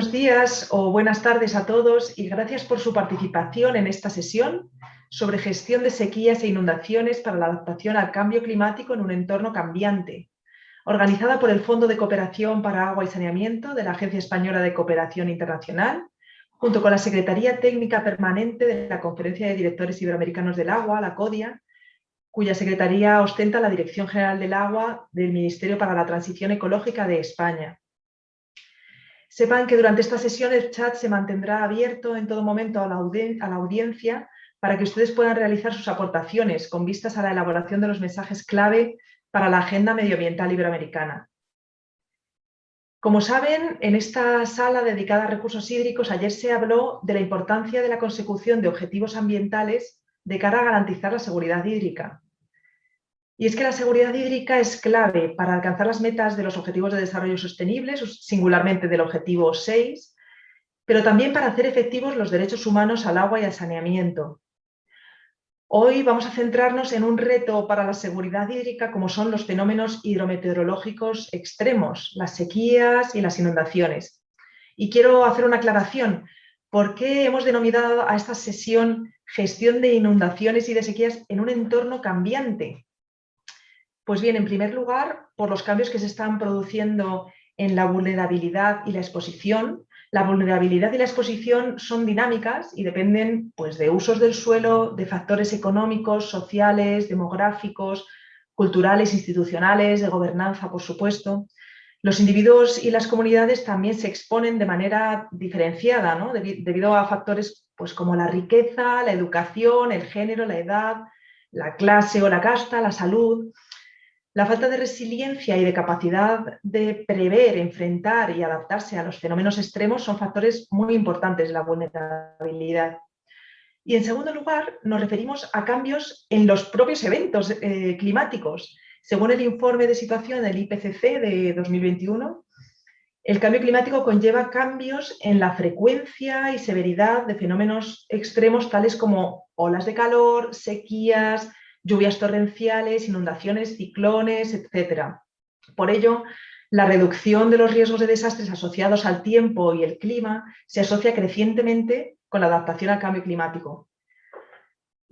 Buenos días o buenas tardes a todos y gracias por su participación en esta sesión sobre gestión de sequías e inundaciones para la adaptación al cambio climático en un entorno cambiante, organizada por el Fondo de Cooperación para Agua y Saneamiento de la Agencia Española de Cooperación Internacional, junto con la Secretaría Técnica Permanente de la Conferencia de Directores Iberoamericanos del Agua, la CODIA, cuya secretaría ostenta la Dirección General del Agua del Ministerio para la Transición Ecológica de España. Sepan que durante esta sesión el chat se mantendrá abierto en todo momento a la, audiencia para que ustedes puedan realizar sus aportaciones con vistas a la elaboración de los mensajes clave para la Agenda Medioambiental Iberoamericana. Como saben, en esta sala dedicada a recursos hídricos ayer se habló de la importancia de la consecución de objetivos ambientales de cara a garantizar la seguridad hídrica. Y es que la seguridad hídrica es clave para alcanzar las metas de los Objetivos de Desarrollo Sostenible, singularmente del Objetivo 6, pero también para hacer efectivos los derechos humanos al agua y al saneamiento. Hoy vamos a centrarnos en un reto para la seguridad hídrica como son los fenómenos hidrometeorológicos extremos, las sequías y las inundaciones. Y quiero hacer una aclaración. ¿Por qué hemos denominado a esta sesión gestión de inundaciones y de sequías en un entorno cambiante? Pues bien, en primer lugar, por los cambios que se están produciendo en la vulnerabilidad y la exposición. La vulnerabilidad y la exposición son dinámicas y dependen pues, de usos del suelo, de factores económicos, sociales, demográficos, culturales, institucionales, de gobernanza, por supuesto. Los individuos y las comunidades también se exponen de manera diferenciada, ¿no? debido a factores pues, como la riqueza, la educación, el género, la edad, la clase o la casta, la salud. La falta de resiliencia y de capacidad de prever, enfrentar y adaptarse a los fenómenos extremos son factores muy importantes de la vulnerabilidad. Y en segundo lugar, nos referimos a cambios en los propios eventos eh, climáticos. Según el informe de situación del IPCC de 2021, el cambio climático conlleva cambios en la frecuencia y severidad de fenómenos extremos tales como olas de calor, sequías, lluvias torrenciales, inundaciones, ciclones, etc. Por ello, la reducción de los riesgos de desastres asociados al tiempo y el clima se asocia crecientemente con la adaptación al cambio climático.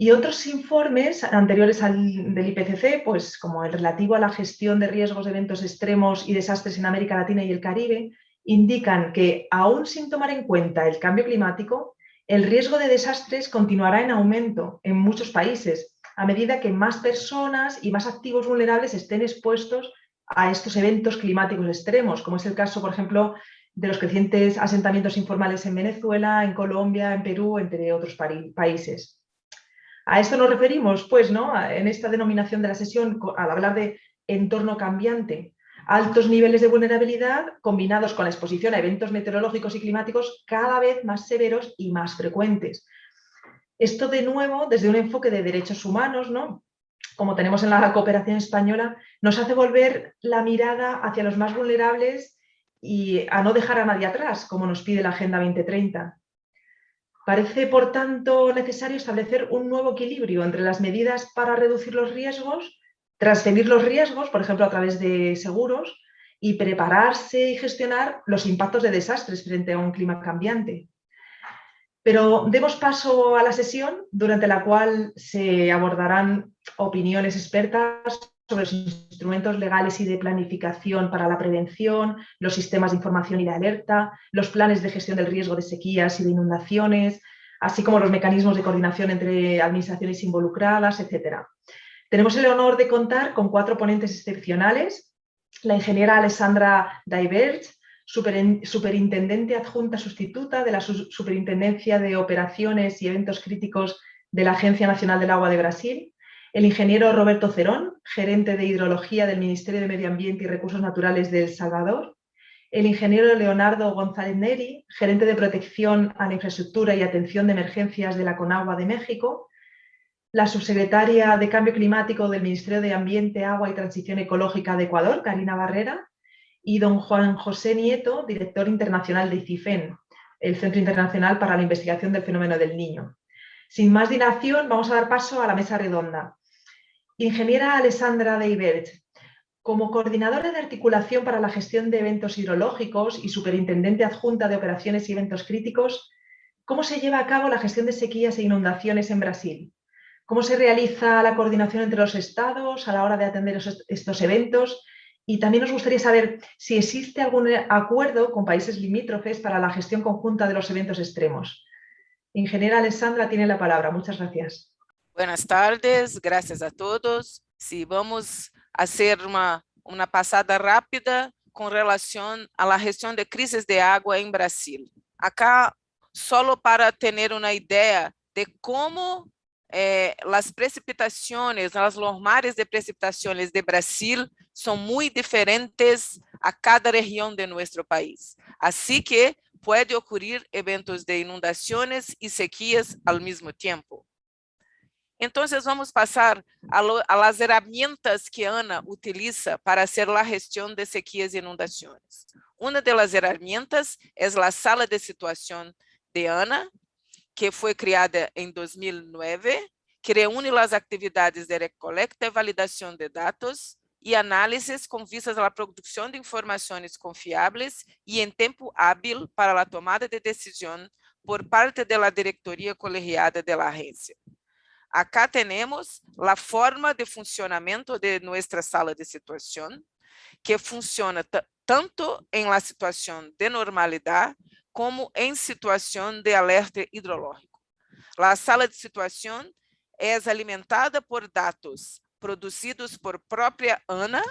Y otros informes anteriores al del IPCC, pues como el relativo a la gestión de riesgos de eventos extremos y desastres en América Latina y el Caribe, indican que, aún sin tomar en cuenta el cambio climático, el riesgo de desastres continuará en aumento en muchos países, a medida que más personas y más activos vulnerables estén expuestos a estos eventos climáticos extremos, como es el caso, por ejemplo, de los crecientes asentamientos informales en Venezuela, en Colombia, en Perú, entre otros países. A esto nos referimos, pues, ¿no? en esta denominación de la sesión, al hablar de entorno cambiante, altos niveles de vulnerabilidad combinados con la exposición a eventos meteorológicos y climáticos cada vez más severos y más frecuentes, esto de nuevo, desde un enfoque de derechos humanos, ¿no? como tenemos en la cooperación española, nos hace volver la mirada hacia los más vulnerables y a no dejar a nadie atrás, como nos pide la Agenda 2030. Parece, por tanto, necesario establecer un nuevo equilibrio entre las medidas para reducir los riesgos, transferir los riesgos, por ejemplo, a través de seguros, y prepararse y gestionar los impactos de desastres frente a un clima cambiante. Pero demos paso a la sesión durante la cual se abordarán opiniones expertas sobre los instrumentos legales y de planificación para la prevención, los sistemas de información y de alerta, los planes de gestión del riesgo de sequías y de inundaciones, así como los mecanismos de coordinación entre administraciones involucradas, etc. Tenemos el honor de contar con cuatro ponentes excepcionales, la ingeniera Alessandra Daibert, superintendente adjunta sustituta de la Superintendencia de Operaciones y Eventos Críticos de la Agencia Nacional del Agua de Brasil, el ingeniero Roberto Cerón, gerente de Hidrología del Ministerio de Medio Ambiente y Recursos Naturales de El Salvador, el ingeniero Leonardo González Neri, gerente de Protección a la Infraestructura y Atención de Emergencias de la CONAGUA de México, la subsecretaria de Cambio Climático del Ministerio de Ambiente, Agua y Transición Ecológica de Ecuador, Karina Barrera, y don Juan José Nieto, director internacional de CIFEN, el Centro Internacional para la Investigación del Fenómeno del Niño. Sin más dilación, vamos a dar paso a la mesa redonda. Ingeniera Alessandra Deibert, Como coordinadora de articulación para la gestión de eventos hidrológicos y superintendente adjunta de operaciones y eventos críticos, ¿cómo se lleva a cabo la gestión de sequías e inundaciones en Brasil? ¿Cómo se realiza la coordinación entre los estados a la hora de atender estos eventos? Y también nos gustaría saber si existe algún acuerdo con países limítrofes para la gestión conjunta de los eventos extremos. Ingeniera Alessandra tiene la palabra. Muchas gracias. Buenas tardes, gracias a todos. Si vamos a hacer una, una pasada rápida con relación a la gestión de crisis de agua en Brasil. Acá, solo para tener una idea de cómo eh, las precipitaciones, las de precipitaciones de Brasil son muy diferentes a cada región de nuestro país. Así que puede ocurrir eventos de inundaciones y sequías al mismo tiempo. Entonces vamos pasar a, lo, a, que ANA utiliza para hacer la gestión de sequías e inundaciones. Una de las herramientas es la sala de situación de ANA, que foi criada em 2009, que reúne as atividades de recolecta e validação de dados e análises com vistas à produção de informações confiáveis e em tempo hábil para a tomada de decisão por parte da diretoria colegiada da agência. Acá temos a forma de funcionamento de nossa sala de situação, que funciona tanto em la situação de normalidade como em situação de alerta hidrológico. A sala de situação é alimentada por dados produzidos por própria ANA,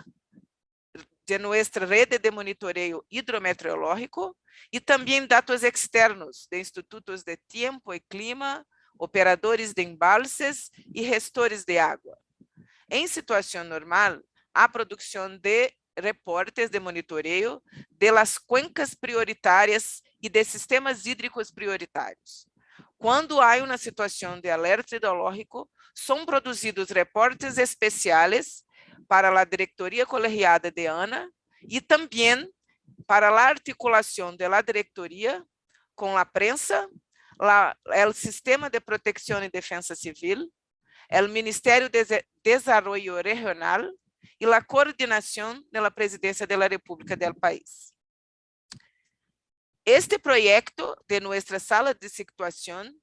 de nossa rede de monitoreio hidrometeorológico, e também dados externos de institutos de tempo e clima, operadores de embalses e gestores de água. Em situação normal, a produção de reportes de monitoreio de las cuencas prioritárias e de sistemas hídricos prioritários. Quando há uma situação de alerta hidrológico, são produzidos reportes especiais para a diretoria colegiada de ANA e também para a articulação da diretoria com a prensa, o Sistema de Proteção e Defesa Civil, o Ministério de Desenvolvimento Regional e a coordenação da Presidência da República do país. Este proyecto de nuestra sala de situación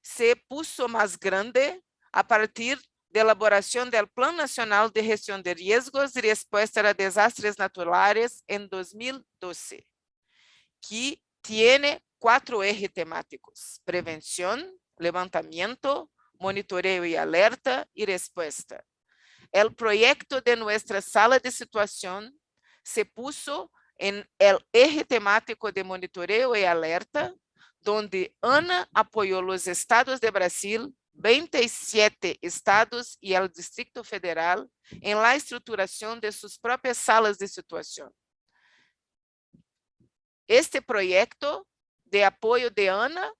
se puso más grande a partir de elaboración del Plan Nacional de Gestión de Riesgos y Respuesta a Desastres Naturales en 2012, que tiene cuatro ejes temáticos, prevención, levantamiento, monitoreo y alerta y respuesta. El proyecto de nuestra sala de situación se puso en el eje temático de monitoreo y alerta, donde ANA apoyó los estados de Brasil, 27 estados y el Distrito Federal en la estructuración de sus propias salas de situación. Este proyecto de apoyo de ANA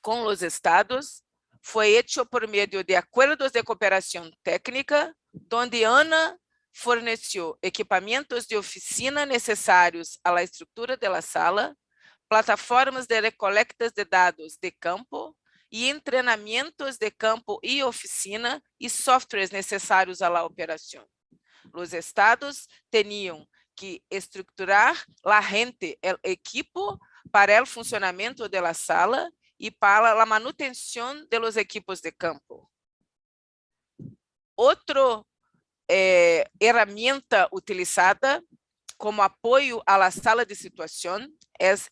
con los estados fue hecho por medio de acuerdos de cooperación técnica, donde ANA forneceu equipamentos de oficina necessários à estrutura da sala, plataformas de recolectas de dados de campo e treinamentos de campo e oficina e softwares necessários à operação. Os estados tinham que estruturar a gente, o equipo para o funcionamento da sala e para a manutenção de los equipos de campo. Outro eh, herramienta utilizada como apoio à sala de situação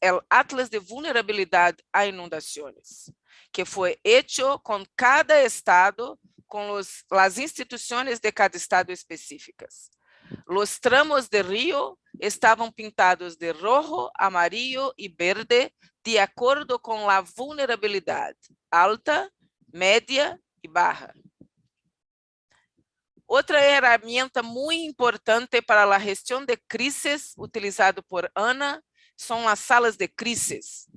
é o Atlas de Vulnerabilidade a Inundações, que foi hecho com cada estado, com as instituições de cada estado específicas. Os tramos de rio estavam pintados de rojo, amarillo e verde, de acordo com a vulnerabilidade alta, média e barra. Outra ferramenta muito importante para a gestão de crises, utilizado por ANA, são as salas de crises,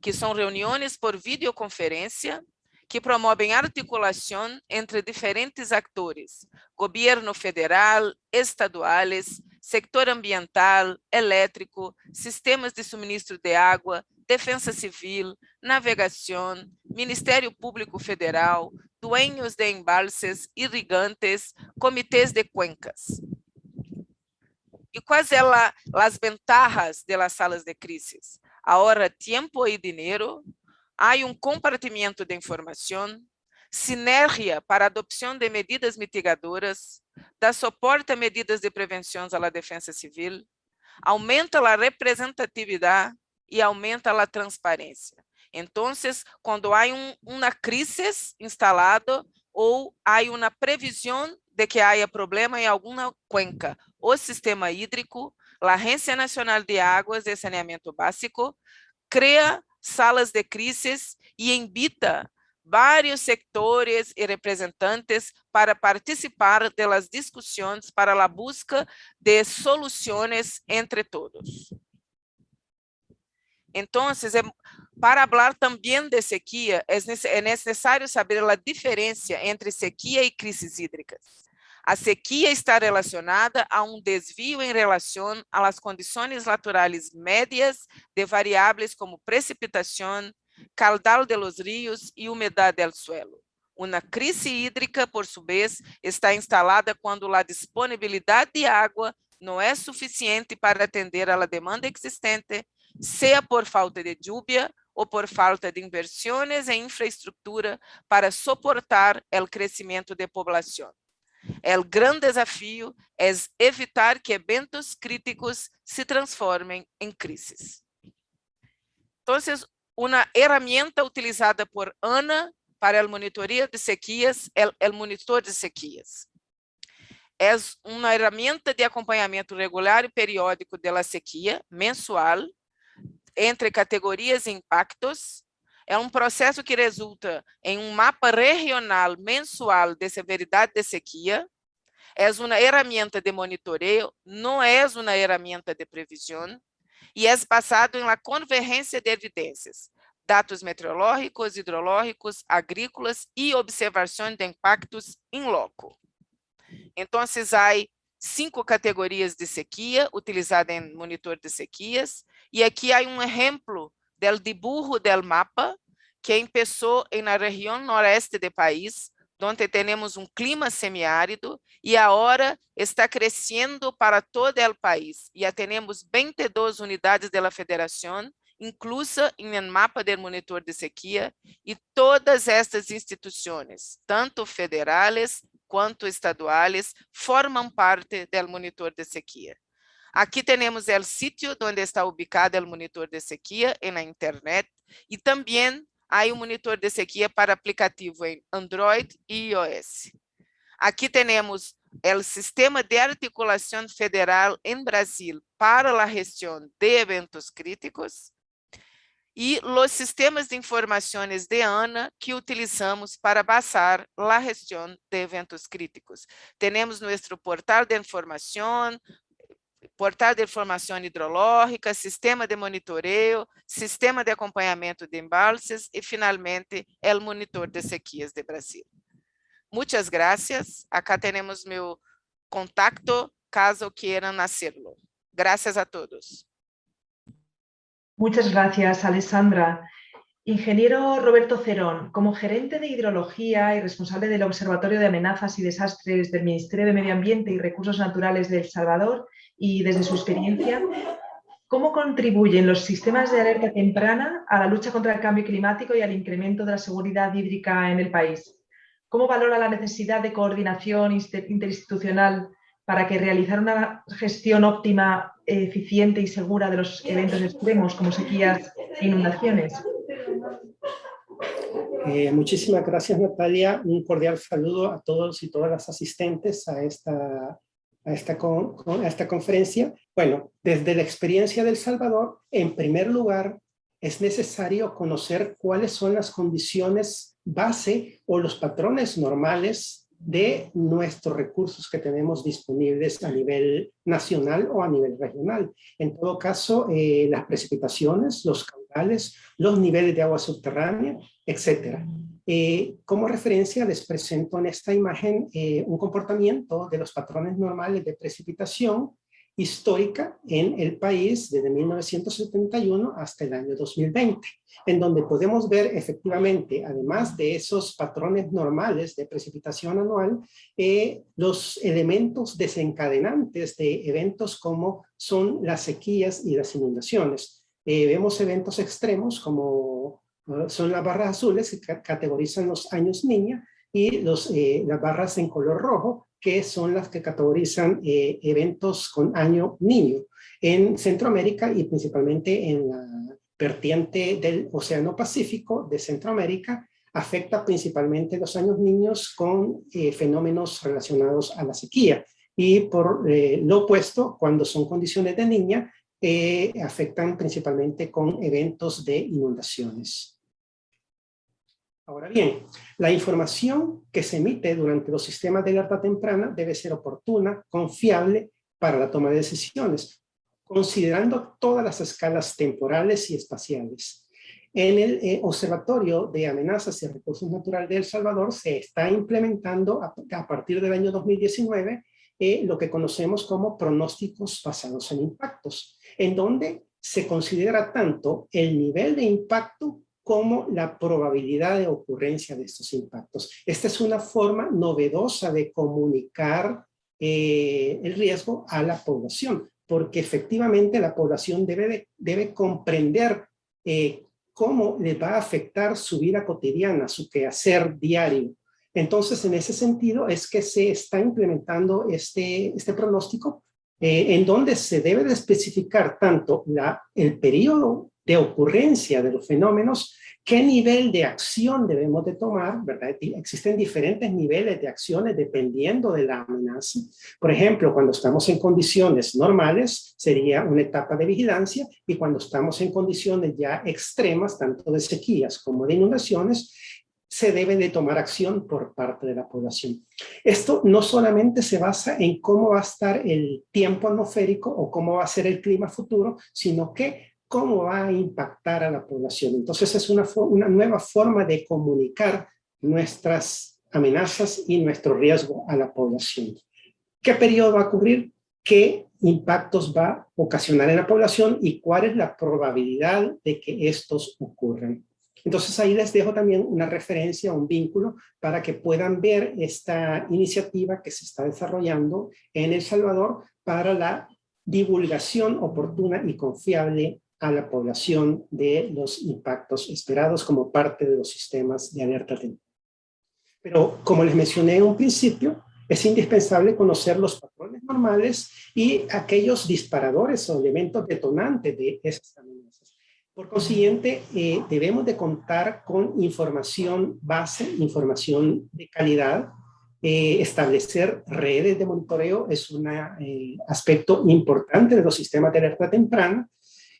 que são reuniões por videoconferência que promovem articulação entre diferentes atores, governo federal, estaduais, sector ambiental, elétrico, sistemas de suministro de água, defesa civil, navegação, Ministério Público Federal, dueños de embalses, irrigantes, comitês de cuencas. ¿Y cuáles son las ventajas de las salas de crisis? Ahora tiempo y dinero, hay un compartimento de información, sinergia para adopción de medidas mitigadoras, da soporte a medidas de prevención a la defensa civil, aumenta a representatividade e aumenta a transparência. Então, quando há um, uma crise instalada ou há uma previsão de que haja problema em alguma cuenca o sistema hídrico, a Agência Nacional de Águas e Saneamento Básico cria salas de crises e invita vários sectores e representantes para participar das discussões para a busca de soluções entre todos. Então, para falar também de sequia, é necessário saber a diferença entre sequia e crises hídricas. A sequia está relacionada a um desvio em relação às condições naturais médias de variáveis como precipitação, caudal de los ríos e umidade del suelo. Uma crise hídrica, por sua vez, está instalada quando a disponibilidade de água não é suficiente para atender à demanda existente, seja por falta de lluvia ou por falta de inversões em infraestrutura para suportar o crescimento de população. O grande desafio é evitar que eventos críticos se transformem em crises. Então, uma ferramenta utilizada por ANA para a monitoria de sequias, o monitor de sequias. É uma ferramenta de acompanhamento regular e periódico da sequia, mensual, entre categorias e impactos. É um processo que resulta em um mapa regional mensual de severidade de sequia. É uma ferramenta de monitoreio, não é uma ferramenta de previsão e é basado em la convergência de evidências, dados meteorológicos, hidrológicos, agrícolas e observação de impactos em loco. Então, há cinco categorias de sequia utilizadas em monitor de sequias, e aqui há um exemplo do dibujo del mapa que começou na região noroeste do país, onde temos um clima semiárido e agora está crescendo para todo o país. Já temos 22 unidades da federação, inclusa em um mapa do monitor de sequia, e todas estas instituições, tanto federais quanto estaduais, formam parte do monitor de sequia. Aqui temos o sítio onde está ubicado o monitor de sequia na internet e também há um monitor de sequia para aplicativo em Android e iOS. Aqui temos o Sistema de Articulação Federal em Brasil para a gestão de eventos críticos e os sistemas de informações de ANA que utilizamos para basar a gestão de eventos críticos. Temos nosso portal de informação, portal de informação hidrológica, sistema de monitoreio, sistema de acompanhamento de embalses e, finalmente, o monitor de sequias de Brasil. Muitas graças. Acá temos meu contato, caso queiram hacerlo. Graças a todos. Muchas gracias, Alessandra. Ingeniero Roberto Cerón, como gerente de hidrología y responsable del Observatorio de Amenazas y Desastres del Ministerio de Medio Ambiente y Recursos Naturales de El Salvador y desde su experiencia, ¿cómo contribuyen los sistemas de alerta temprana a la lucha contra el cambio climático y al incremento de la seguridad hídrica en el país? ¿Cómo valora la necesidad de coordinación interinstitucional para que realizar una gestión óptima, eficiente y segura de los eventos extremos como sequías e inundaciones? Eh, muchísimas gracias Natalia, un cordial saludo a todos y todas las asistentes a esta, a esta, a esta conferencia. Bueno, desde la experiencia del Salvador, en primer lugar, es necesario conocer cuáles son las condiciones base o los patrones normales de nuestros recursos que tenemos disponibles a nivel nacional o a nivel regional. En todo caso, eh, las precipitaciones, los los niveles de agua subterránea, etc. Eh, como referencia les presento en esta imagen eh, un comportamiento de los patrones normales de precipitación histórica en el país desde 1971 hasta el año 2020, en donde podemos ver efectivamente, además de esos patrones normales de precipitación anual, eh, los elementos desencadenantes de eventos como son las sequías y las inundaciones. Eh, vemos eventos extremos como son las barras azules que categorizan los años niña y los, eh, las barras en color rojo que son las que categorizan eh, eventos con año niño en Centroamérica y principalmente en la vertiente del Océano Pacífico de Centroamérica, afecta principalmente los años niños con eh, fenómenos relacionados a la sequía. Y por eh, lo opuesto, cuando son condiciones de niña, afectan principalmente con eventos de inundaciones. Ahora bien, la información que se emite durante los sistemas de alerta temprana debe ser oportuna, confiable para la toma de decisiones, considerando todas las escalas temporales y espaciales. En el eh, Observatorio de Amenazas y Recursos Naturales de El Salvador se está implementando a, partir del año 2019 eh, lo que conocemos como pronósticos basados en impactos, en donde se considera tanto el nivel de impacto como la probabilidad de ocurrencia de estos impactos. Esta es una forma novedosa de comunicar eh, el riesgo a la población, porque efectivamente la población debe, debe comprender eh, cómo le va a afectar su vida cotidiana, su quehacer diario. Entonces, en ese sentido es que se está implementando este, este pronóstico eh, en donde se debe de especificar tanto la, el periodo de ocurrencia de los fenómenos, qué nivel de acción debemos de tomar, ¿verdad? Existen diferentes niveles de acciones dependiendo de la amenaza. Por ejemplo, cuando estamos en condiciones normales, sería una etapa de vigilancia, y cuando estamos en condiciones ya extremas, tanto de sequías como de inundaciones, se debe de tomar acción por parte de la población. Esto no solamente se basa en cómo va a estar el tiempo atmosférico o cómo va a ser el clima futuro, sino que cómo va a impactar a la población. Entonces es una, una nueva forma de comunicar nuestras amenazas y nuestro riesgo a la población. ¿Qué periodo va a cubrir? ¿Qué impactos va a ocasionar en la población? ¿Y cuál es la probabilidad de que estos ocurran? Entonces ahí les dejo también una referencia, un vínculo, para que puedan ver esta iniciativa que se está desarrollando en El Salvador para la divulgación oportuna y confiable a la población de los impactos esperados como parte de los sistemas de alerta temprana. Pero como les mencioné en un principio, es indispensable conocer los patrones normales y aquellos disparadores o elementos detonantes de esas amenazas. Por consiguiente, eh, debemos de contar con información base, información de calidad. Eh, establecer redes de monitoreo es un eh, aspecto importante de los sistemas de alerta temprana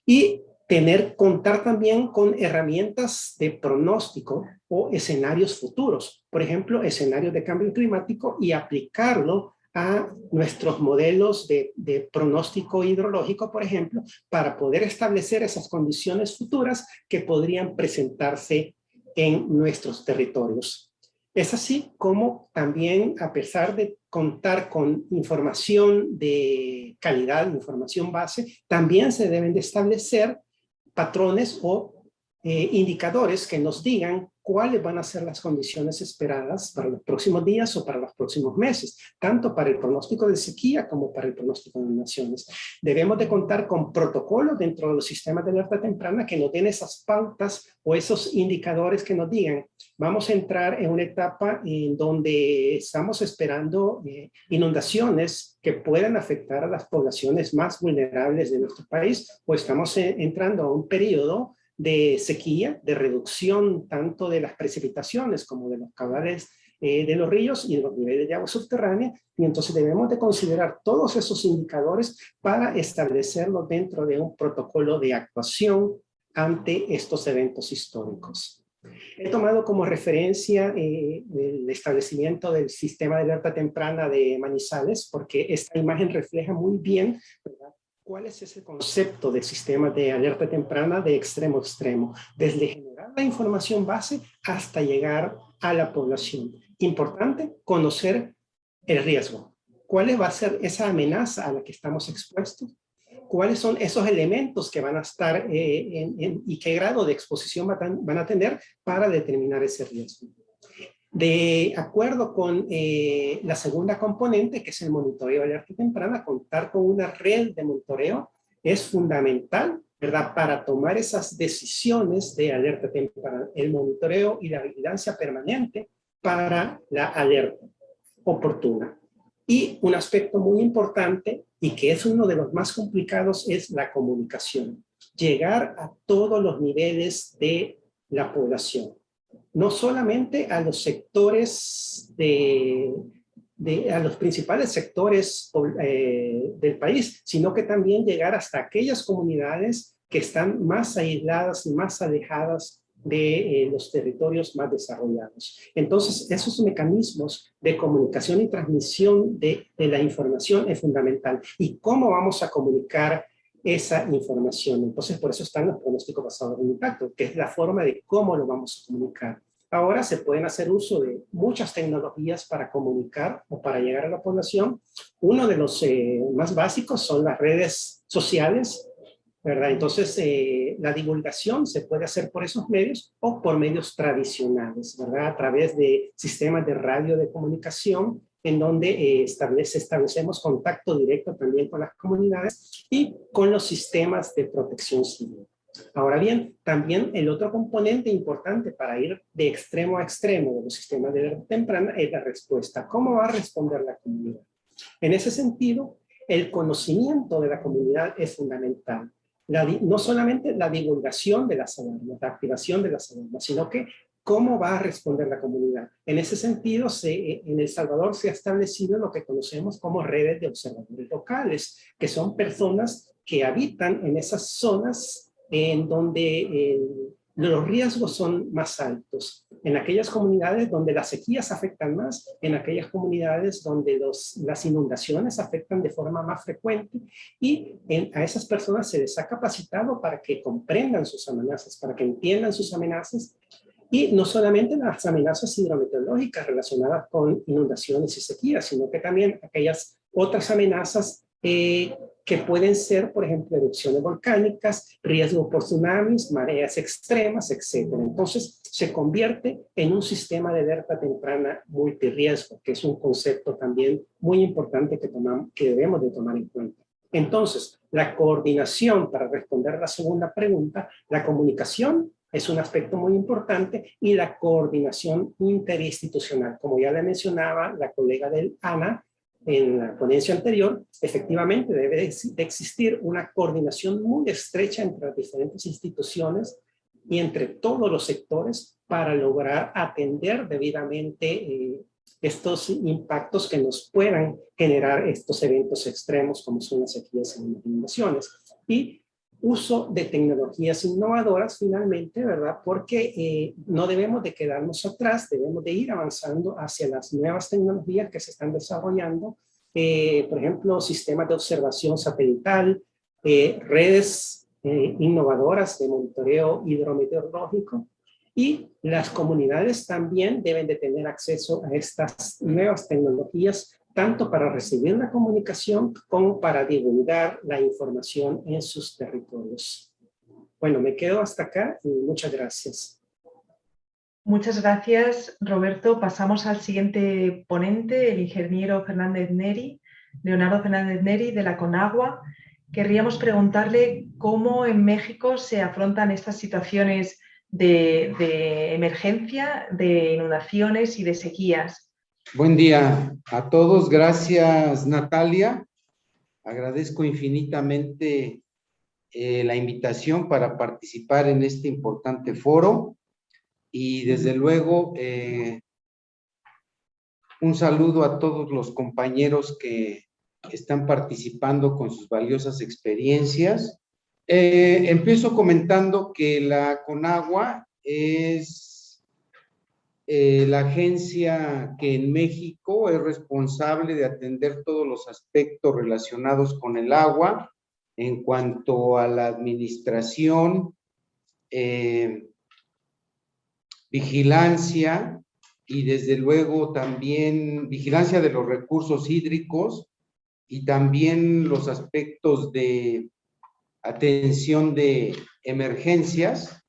y tener, contar también con herramientas de pronóstico o escenarios futuros, por ejemplo, escenarios de cambio climático y aplicarlo a nuestros modelos de, pronóstico hidrológico, por ejemplo, para poder establecer esas condiciones futuras que podrían presentarse en nuestros territorios. Es así como también, a pesar de contar con información de calidad, información base, también se deben de establecer patrones o eh, indicadores que nos digan cuáles van a ser las condiciones esperadas para los próximos días o para los próximos meses, tanto para el pronóstico de sequía como para el pronóstico de inundaciones. Debemos de contar con protocolos dentro de los sistemas de alerta temprana que nos den esas pautas o esos indicadores que nos digan, vamos a entrar en una etapa en donde estamos esperando eh, inundaciones que puedan afectar a las poblaciones más vulnerables de nuestro país o estamos eh, entrando a un periodo de sequía, de reducción tanto de las precipitaciones como de los caudales eh, de los ríos y de los niveles de agua subterránea, y entonces debemos de considerar todos esos indicadores para establecerlo dentro de un protocolo de actuación ante estos eventos históricos. He tomado como referencia eh, el establecimiento del sistema de alerta temprana de Manizales, porque esta imagen refleja muy bien ¿verdad? ¿Cuál es ese concepto de sistema de alerta temprana de extremo a extremo? Desde generar la información base hasta llegar a la población. Importante conocer el riesgo. ¿cuál va a ser esa amenaza a la que estamos expuestos? ¿Cuáles son esos elementos que van a estar eh, y qué grado de exposición van a tener para determinar ese riesgo? De acuerdo con eh, la segunda componente, que es el monitoreo de alerta temprana, contar con una red de monitoreo es fundamental, ¿verdad? Para tomar esas decisiones de alerta temprana, el monitoreo y la vigilancia permanente para la alerta oportuna. Y un aspecto muy importante y que es uno de los más complicados es la comunicación. Llegar a todos los niveles de la población. No solamente a los sectores de, a los principales sectores eh, del país, sino que también llegar hasta aquellas comunidades que están más aisladas y más alejadas de eh, los territorios más desarrollados. Entonces, esos mecanismos de comunicación y transmisión de, de, la información es fundamental. ¿Y cómo vamos a comunicar esa información? Entonces, por eso están los pronósticos basados en impacto, que es la forma de cómo lo vamos a comunicar. Ahora se pueden hacer uso de muchas tecnologías para comunicar o para llegar a la población. Uno de los eh, más básicos son las redes sociales, ¿verdad? Entonces, eh, la divulgación se puede hacer por esos medios o por medios tradicionales, ¿verdad? A través de sistemas de radio de comunicación en donde eh, establece, establecemos contacto directo también con las comunidades y con los sistemas de protección civil. Ahora bien, también el otro componente importante para ir de extremo a extremo de los sistemas de alerta temprana es la respuesta. ¿Cómo va a responder la comunidad? En ese sentido, el conocimiento de la comunidad es fundamental no solamente la divulgación de las alarmas, la activación de las alarmas, sino que cómo va a responder la comunidad. En ese sentido, se, en El Salvador se ha establecido lo que conocemos como redes de observadores locales, que son personas que habitan en esas zonas en donde eh, los riesgos son más altos. En aquellas comunidades donde las sequías afectan más, en aquellas comunidades donde los, las inundaciones afectan de forma más frecuente y a esas personas se les ha capacitado para que comprendan sus amenazas, para que entiendan sus amenazas y no solamente las amenazas hidrometeorológicas relacionadas con inundaciones y sequías, sino que también aquellas otras amenazas eh, que pueden ser, por ejemplo, erupciones volcánicas, riesgo por tsunamis, mareas extremas, etc. Entonces, se convierte en un sistema de alerta temprana multirriesgo, que es un concepto también muy importante que, tomamos, que debemos de tomar en cuenta. Entonces, la coordinación, para responder la segunda pregunta, la comunicación es un aspecto muy importante y la coordinación interinstitucional. Como ya le mencionaba la colega del ANA, en la ponencia anterior, efectivamente debe de existir una coordinación muy estrecha entre las diferentes instituciones y entre todos los sectores para lograr atender debidamente eh, estos impactos que nos puedan generar estos eventos extremos como son las sequías y las inundaciones. Y uso de tecnologías innovadoras finalmente, ¿verdad? Porque eh, no debemos de quedarnos atrás, debemos de ir avanzando hacia las nuevas tecnologías que se están desarrollando, eh, por ejemplo, sistemas de observación satelital, eh, redes innovadoras de monitoreo hidrometeorológico, y las comunidades también deben de tener acceso a estas nuevas tecnologías tanto para recibir la comunicación como para divulgar la información en sus territorios. Bueno, me quedo hasta acá y muchas gracias. Muchas gracias, Roberto. Pasamos al siguiente ponente, el ingeniero Fernández Neri, Leonardo Fernández Neri, de la Conagua. Querríamos preguntarle cómo en México se afrontan estas situaciones de, de emergencia, de inundaciones y de sequías. Buen día a todos. Gracias, Natalia. Agradezco infinitamente eh, la invitación para participar en este importante foro. Y desde luego, eh, un saludo a todos los compañeros que están participando con sus valiosas experiencias. Eh, empiezo comentando que la CONAGUA es eh, la agencia que en México es responsable de atender todos los aspectos relacionados con el agua en cuanto a la administración, eh, vigilancia y desde luego también vigilancia de los recursos hídricos y también los aspectos de atención de emergencias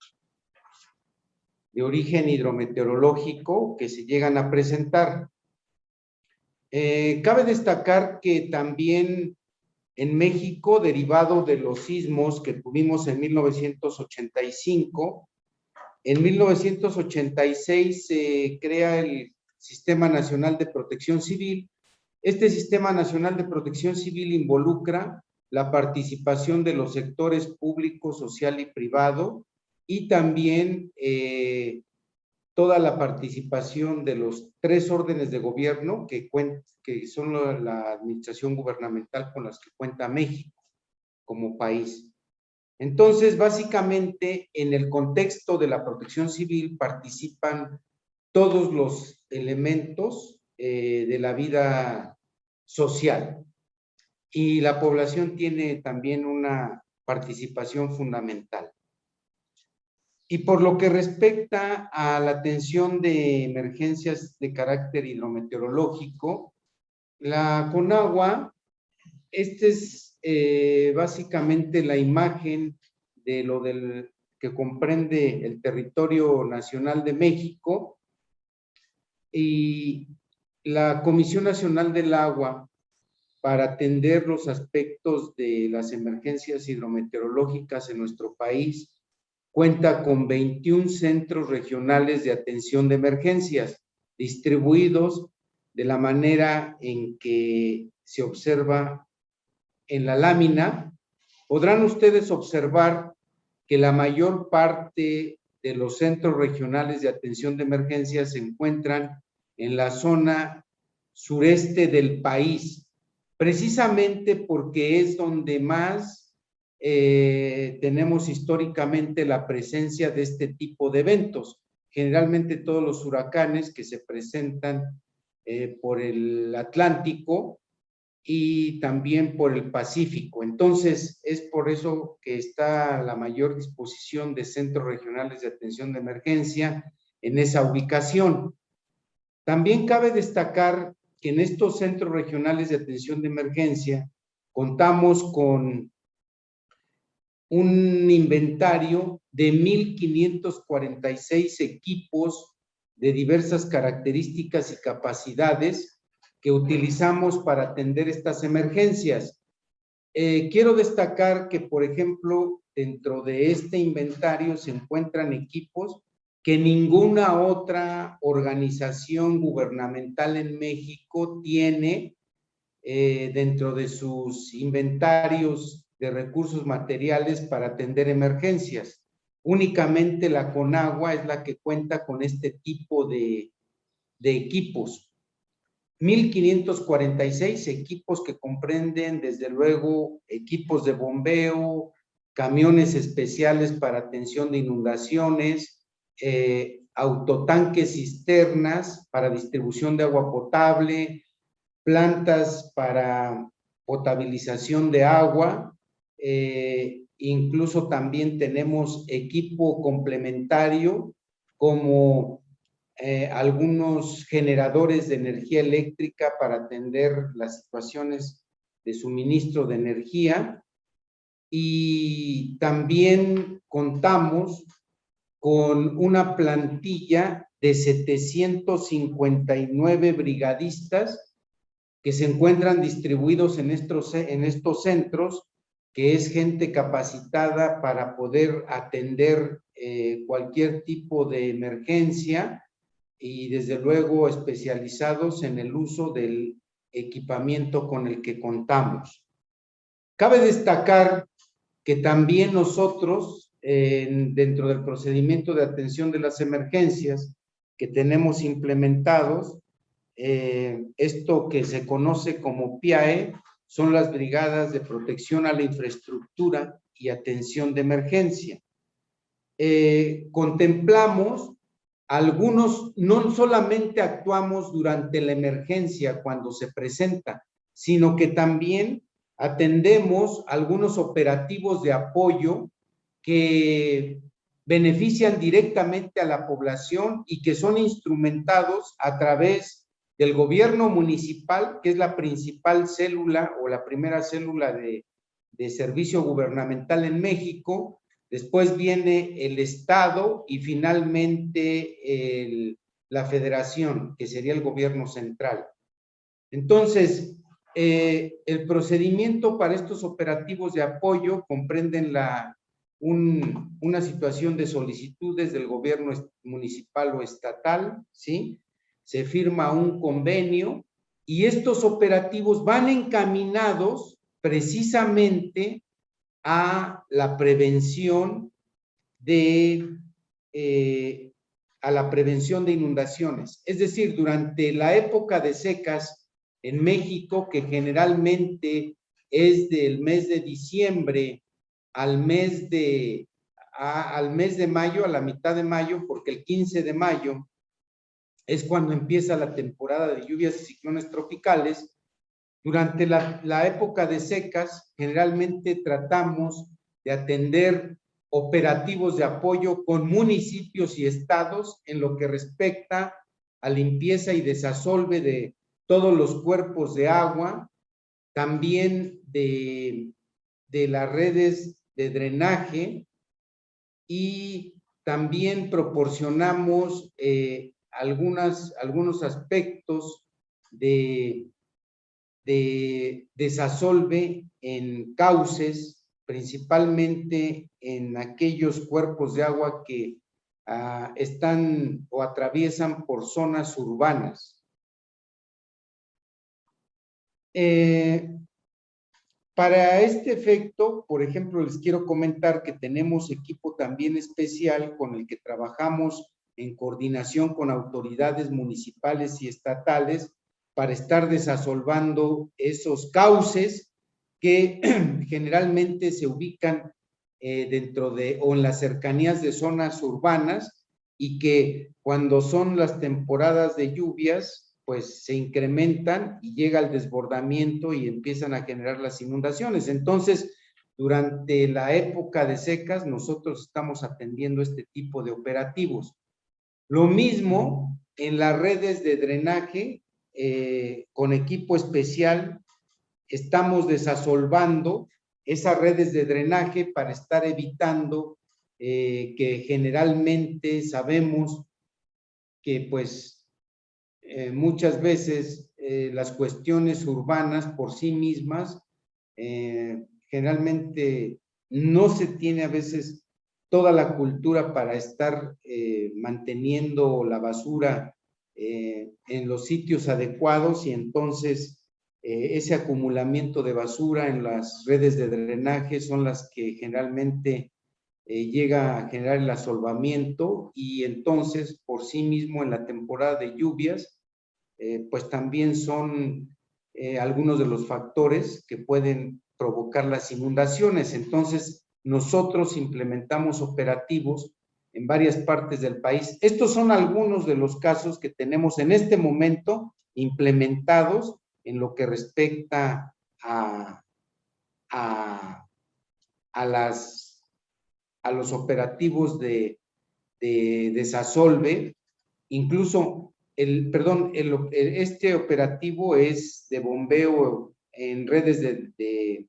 de origen hidrometeorológico que se llegan a presentar. Eh, cabe destacar que también en México, derivado de los sismos que tuvimos en 1985, en 1986 se crea el Sistema Nacional de Protección Civil. Este Sistema Nacional de Protección Civil involucra la participación de los sectores público, social y privado y también eh, toda la participación de los tres órdenes de gobierno que, que son la, administración gubernamental con las que cuenta México como país. Entonces, básicamente, en el contexto de la protección civil participan todos los elementos eh, de la vida social y la población tiene también una participación fundamental. Y por lo que respecta a la atención de emergencias de carácter hidrometeorológico, la CONAGUA, esta es eh, básicamente la imagen de lo del, que comprende el territorio nacional de México y la Comisión Nacional del Agua para atender los aspectos de las emergencias hidrometeorológicas en nuestro país cuenta con 21 centros regionales de atención de emergencias distribuidos de la manera en que se observa en la lámina. Podrán ustedes observar que la mayor parte de los centros regionales de atención de emergencias se encuentran en la zona sureste del país, precisamente porque es donde más eh, tenemos históricamente la presencia de este tipo de eventos. Generalmente todos los huracanes que se presentan eh, por el Atlántico y también por el Pacífico. Entonces, es por eso que está la mayor disposición de centros regionales de atención de emergencia en esa ubicación. También cabe destacar que en estos centros regionales de atención de emergencia contamos con un inventario de 1,546 equipos de diversas características y capacidades que utilizamos para atender estas emergencias. Eh, quiero destacar que, por ejemplo, dentro de este inventario se encuentran equipos que ninguna otra organización gubernamental en México tiene eh, dentro de sus inventarios de recursos materiales para atender emergencias. Únicamente la Conagua es la que cuenta con este tipo de, de equipos. 1.546 equipos que comprenden, desde luego, equipos de bombeo, camiones especiales para atención de inundaciones, eh, autotanques cisternas para distribución de agua potable, plantas para potabilización de agua, eh, incluso también tenemos equipo complementario como eh, algunos generadores de energía eléctrica para atender las situaciones de suministro de energía. Y también contamos con una plantilla de 759 brigadistas que se encuentran distribuidos en estos, en estos centros que es gente capacitada para poder atender eh, cualquier tipo de emergencia y desde luego especializados en el uso del equipamiento con el que contamos. Cabe destacar que también nosotros, dentro del procedimiento de atención de las emergencias que tenemos implementados, eh, esto que se conoce como PIAE, son las brigadas de protección a la infraestructura y atención de emergencia. Eh, contemplamos algunos, no solamente actuamos durante la emergencia cuando se presenta, sino que también atendemos algunos operativos de apoyo que benefician directamente a la población y que son instrumentados a través del gobierno municipal, que es la principal célula o la primera célula de, servicio gubernamental en México, después viene el Estado y finalmente la Federación, que sería el gobierno central. Entonces, eh, el procedimiento para estos operativos de apoyo comprenden una situación de solicitudes del gobierno municipal o estatal, ¿sí? Se firma un convenio y estos operativos van encaminados precisamente a la prevención de eh, a la prevención de inundaciones. Es decir, durante la época de secas en México, que generalmente es del mes de diciembre al mes de, al mes de mayo, a la mitad de mayo, porque el 15 de mayo es cuando empieza la temporada de lluvias y ciclones tropicales. Durante la, la época de secas, generalmente tratamos de atender operativos de apoyo con municipios y estados en lo que respecta a limpieza y desasolve de todos los cuerpos de agua, también de, de las redes de drenaje y también proporcionamos eh, algunas, algunos aspectos de, de desasolve en cauces, principalmente en aquellos cuerpos de agua que ah, están o atraviesan por zonas urbanas. Eh, para este efecto, por ejemplo, les quiero comentar que tenemos equipo también especial con el que trabajamos en coordinación con autoridades municipales y estatales para estar desasolvando esos cauces que generalmente se ubican eh, dentro de o en las cercanías de zonas urbanas y que cuando son las temporadas de lluvias pues se incrementan y llega el desbordamiento y empiezan a generar las inundaciones. Entonces, durante la época de secas, nosotros estamos atendiendo este tipo de operativos. Lo mismo en las redes de drenaje, eh, con equipo especial, estamos desasolvando esas redes de drenaje para estar evitando eh, que generalmente sabemos que pues eh, muchas veces las cuestiones urbanas por sí mismas, generalmente no se tiene a veces toda la cultura para estar manteniendo la basura en los sitios adecuados y entonces ese acumulamiento de basura en las redes de drenaje son las que generalmente llega a generar el asolvamiento y entonces por sí mismo en la temporada de lluvias eh, pues también son eh, algunos de los factores que pueden provocar las inundaciones. Entonces, nosotros implementamos operativos en varias partes del país. Estos son algunos de los casos que tenemos en este momento implementados en lo que respecta a, a, a las, a los operativos de, de desasolve. Incluso el, perdón, este operativo es de bombeo en redes de,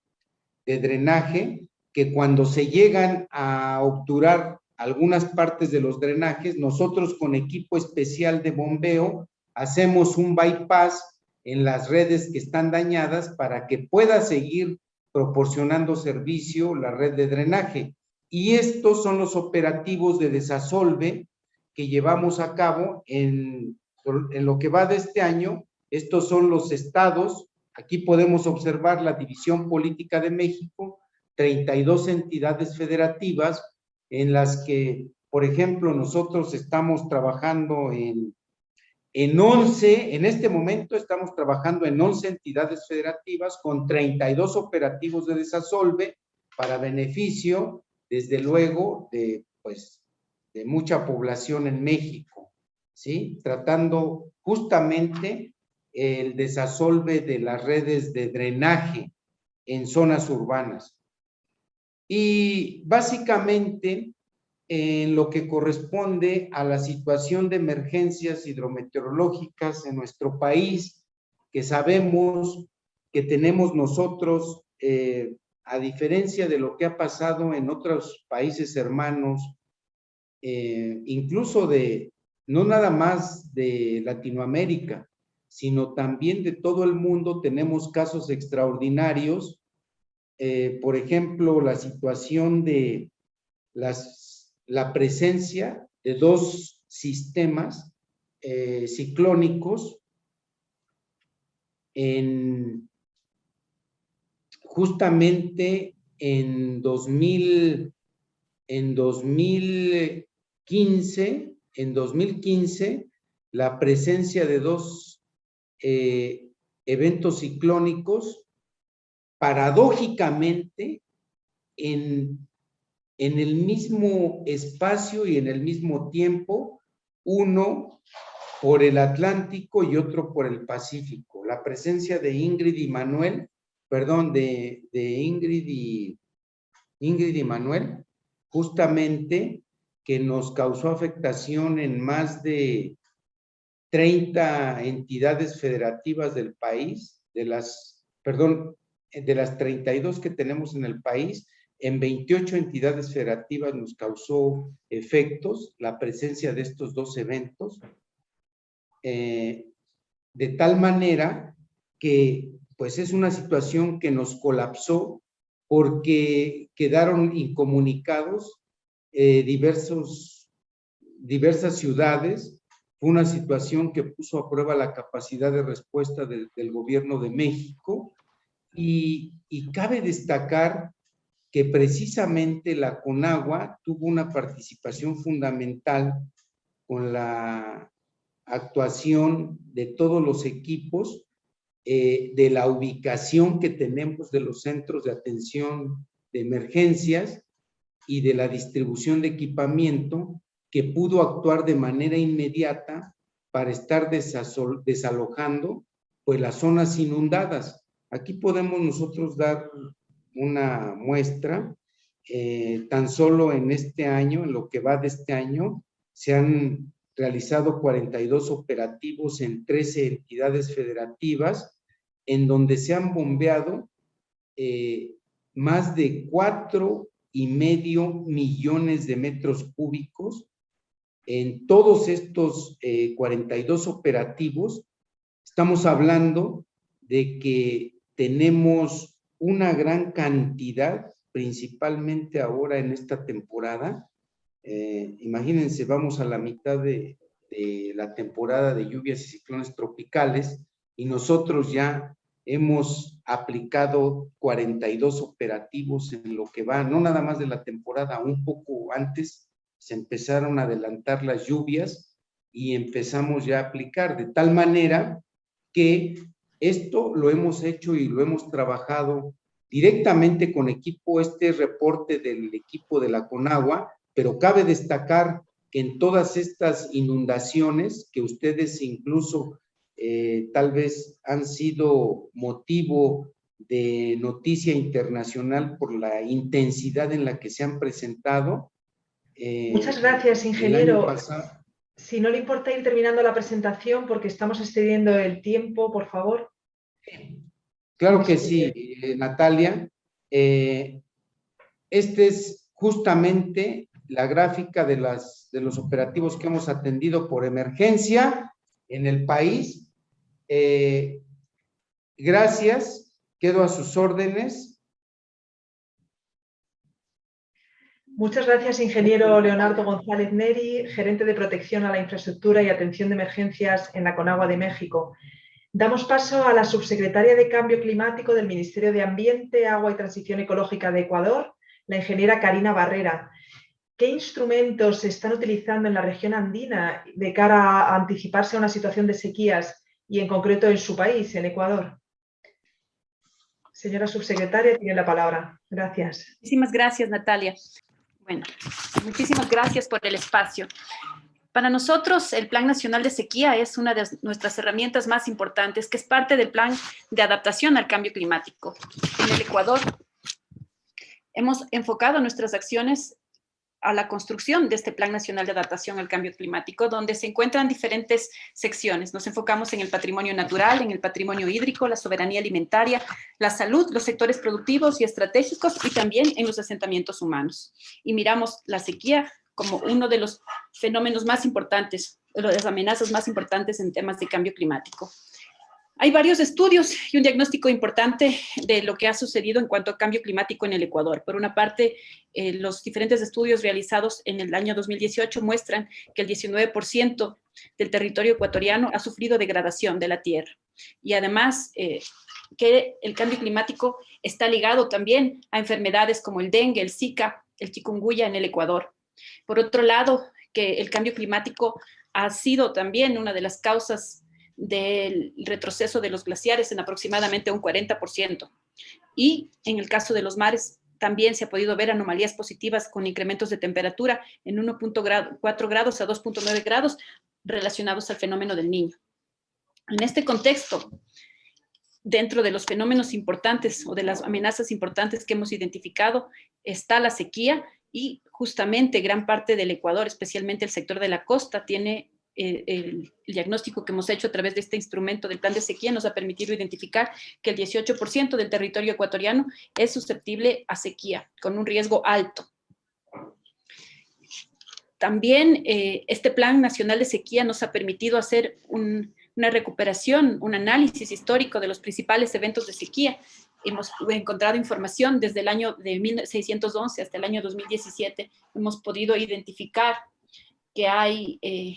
drenaje, que cuando se llegan a obturar algunas partes de los drenajes, nosotros con equipo especial de bombeo hacemos un bypass en las redes que están dañadas para que pueda seguir proporcionando servicio la red de drenaje. Y estos son los operativos de desasolve que llevamos a cabo en en lo que va de este año, estos son los estados, aquí podemos observar la división política de México, 32 entidades federativas en las que, por ejemplo, nosotros estamos trabajando en, en 11, en este momento estamos trabajando en 11 entidades federativas con 32 operativos de desasolve para beneficio, desde luego, de, pues, de mucha población en México. ¿sí? Tratando justamente el desasolve de las redes de drenaje en zonas urbanas. Y básicamente en lo que corresponde a la situación de emergencias hidrometeorológicas en nuestro país, que sabemos que tenemos nosotros, eh, a diferencia de lo que ha pasado en otros países hermanos, eh, incluso de, no nada más de Latinoamérica, sino también de todo el mundo, tenemos casos extraordinarios. Eh, por ejemplo, la situación de las, la presencia de dos sistemas ciclónicos en justamente en 2000, en 2015, en 2015, la presencia de dos eh, eventos ciclónicos, paradójicamente, en, en el mismo espacio y en el mismo tiempo, uno por el Atlántico y otro por el Pacífico. La presencia de Ingrid y Manuel perdón, de, Ingrid, y, Ingrid y Manuel, justamente que nos causó afectación en más de 30 entidades federativas del país, de las, perdón, de las 32 que tenemos en el país, en 28 entidades federativas nos causó efectos la presencia de estos dos eventos, eh, de tal manera que pues es una situación que nos colapsó porque quedaron incomunicados eh, diversos, diversas ciudades. Fue una situación que puso a prueba la capacidad de respuesta del gobierno de México y, cabe destacar que precisamente la CONAGUA tuvo una participación fundamental con la actuación de todos los equipos eh, de la ubicación que tenemos de los centros de atención de emergencias y de la distribución de equipamiento que pudo actuar de manera inmediata para estar desalojando pues las zonas inundadas. Aquí podemos nosotros dar una muestra, eh, tan solo en este año, en lo que va de este año, se han realizado 42 operativos en 13 entidades federativas en donde se han bombeado eh, más de cuatro y medio millones de metros cúbicos en todos estos 42 eh, operativos. Estamos hablando de que tenemos una gran cantidad, principalmente ahora en esta temporada. Eh, imagínense, vamos a la mitad de la temporada de lluvias y ciclones tropicales y nosotros ya hemos aplicado 42 operativos en lo que va, no nada más de la temporada, un poco antes se empezaron a adelantar las lluvias y empezamos ya a aplicar, de tal manera que esto lo hemos hecho y lo hemos trabajado directamente con equipo, este reporte del equipo de la Conagua, pero cabe destacar que en todas estas inundaciones que ustedes incluso eh, tal vez han sido motivo de noticia internacional por la intensidad en la que se han presentado. Eh, Muchas gracias, ingeniero. Si no le importa ir terminando la presentación porque estamos excediendo el tiempo, por favor. Claro que sí, eh, Natalia. este es justamente la gráfica de los operativos que hemos atendido por emergencia en el país eh, gracias, quedo a sus órdenes. Muchas gracias, ingeniero Leonardo González Neri, gerente de protección a la infraestructura y atención de emergencias en la Conagua de México. Damos paso a la subsecretaria de Cambio Climático del Ministerio de Ambiente, Agua y Transición Ecológica de Ecuador, la ingeniera Karina Barrera. ¿Qué instrumentos se están utilizando en la región andina de cara a anticiparse a una situación de sequías y en concreto en su país, en Ecuador. Señora subsecretaria, tiene la palabra. Gracias. Muchísimas gracias, Natalia. Bueno, muchísimas gracias por el espacio. Para nosotros, el Plan Nacional de Sequía es una de nuestras herramientas más importantes, que es parte del Plan de Adaptación al Cambio Climático. En el Ecuador, hemos enfocado nuestras acciones a la construcción de este Plan Nacional de Adaptación al Cambio Climático, donde se encuentran diferentes secciones. Nos enfocamos en el patrimonio natural, en el patrimonio hídrico, la soberanía alimentaria, la salud, los sectores productivos y estratégicos, y también en los asentamientos humanos. Y miramos la sequía como uno de los fenómenos más importantes, de las amenazas más importantes en temas de cambio climático. Hay varios estudios y un diagnóstico importante de lo que ha sucedido en cuanto a cambio climático en el Ecuador. Por una parte, eh, los diferentes estudios realizados en el año 2018 muestran que el 19% del territorio ecuatoriano ha sufrido degradación de la tierra. Y además, eh, que el cambio climático está ligado también a enfermedades como el dengue, el zika, el chikungunya en el Ecuador. Por otro lado, que el cambio climático ha sido también una de las causas del retroceso de los glaciares en aproximadamente un 40%. Y en el caso de los mares, también se ha podido ver anomalías positivas con incrementos de temperatura en 1.4 grados a 2.9 grados relacionados al fenómeno del niño. En este contexto, dentro de los fenómenos importantes o de las amenazas importantes que hemos identificado, está la sequía y justamente gran parte del Ecuador, especialmente el sector de la costa, tiene eh, el, diagnóstico que hemos hecho a través de este instrumento del plan de sequía nos ha permitido identificar que el 18% del territorio ecuatoriano es susceptible a sequía, con un riesgo alto. También eh, este Plan Nacional de Sequía nos ha permitido hacer una recuperación, un análisis histórico de los principales eventos de sequía. Hemos encontrado información desde el año de 1611 hasta el año 2017. Hemos podido identificar que hay eh,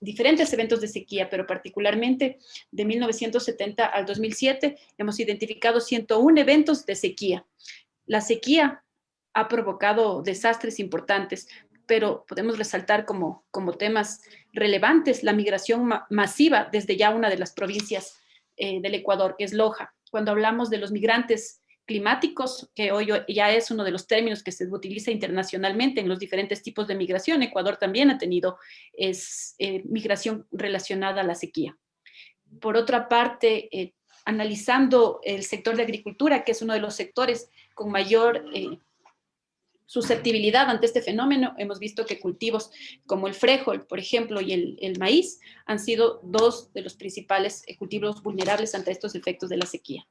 diferentes eventos de sequía, pero particularmente de 1970 al 2007 hemos identificado 101 eventos de sequía. La sequía ha provocado desastres importantes, pero podemos resaltar como, como temas relevantes la migración masiva desde ya una de las provincias eh, del Ecuador, que es Loja. Cuando hablamos de los migrantes climáticos, que hoy ya es uno de los términos que se utiliza internacionalmente en los diferentes tipos de migración. Ecuador también ha tenido es, eh, migración relacionada a la sequía. Por otra parte, eh, analizando el sector de agricultura, que es uno de los sectores con mayor eh, susceptibilidad ante este fenómeno, hemos visto que cultivos como el frijol, por ejemplo, y el, maíz han sido dos de los principales cultivos vulnerables ante estos efectos de la sequía.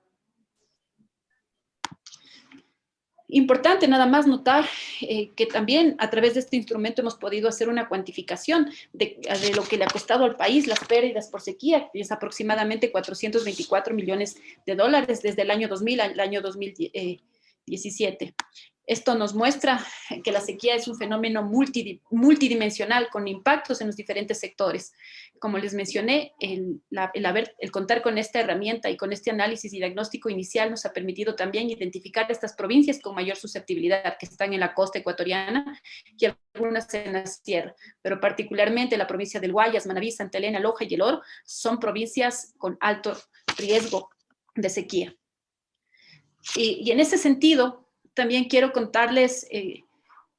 Importante nada más notar eh, que también a través de este instrumento hemos podido hacer una cuantificación de, lo que le ha costado al país las pérdidas por sequía, que es aproximadamente 424 millones de dólares desde el año 2000 al año 2017. Esto nos muestra que la sequía es un fenómeno multidimensional con impactos en los diferentes sectores. Como les mencioné, el, contar con esta herramienta y con este análisis y diagnóstico inicial nos ha permitido también identificar estas provincias con mayor susceptibilidad que están en la costa ecuatoriana y algunas en la sierra, pero particularmente la provincia del Guayas, Manabí, Santa Elena, Loja y El Oro son provincias con alto riesgo de sequía. Y en ese sentido, también quiero contarles eh,